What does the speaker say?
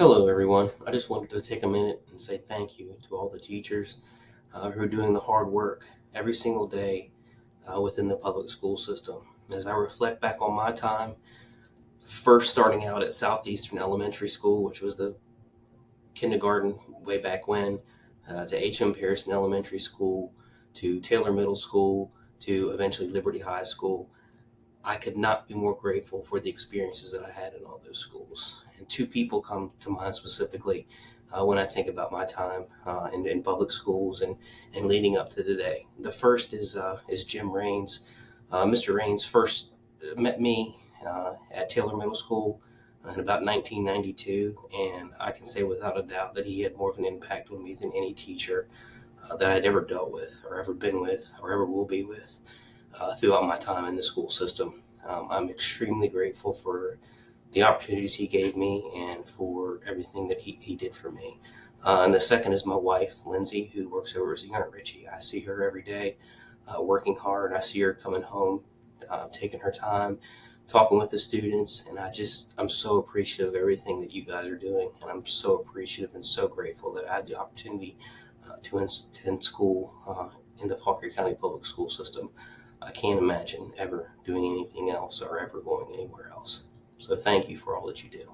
Hello, everyone. I just wanted to take a minute and say thank you to all the teachers uh, who are doing the hard work every single day uh, within the public school system. As I reflect back on my time, first starting out at Southeastern Elementary School, which was the kindergarten way back when, uh, to H.M. Pearson Elementary School, to Taylor Middle School, to eventually Liberty High School, I could not be more grateful for the experiences that I had in all those schools. And two people come to mind specifically uh, when I think about my time uh, in, in, public schools and, and leading up to today. The first is, uh, is Jim Raines. Uh, Mr. Raines first met me uh, at Taylor Middle School in about 1992, and I can say without a doubt that he had more of an impact on me than any teacher uh, that I'd ever dealt with, or ever been with, or ever will be with uh, throughout my time in the school system. Um, I'm extremely grateful for the opportunities he gave me and for everything that he, he did for me. Uh, and the second is my wife, Lindsay, who works over at Zion Ritchie. I see her every day uh, working hard. I see her coming home, uh, taking her time, talking with the students. And I just, I'm so appreciative of everything that you guys are doing. And I'm so appreciative and so grateful that I had the opportunity uh, to attend school uh, in the Fauquier County Public School System. I can't imagine ever doing anything else or ever going anywhere else. So thank you for all that you do.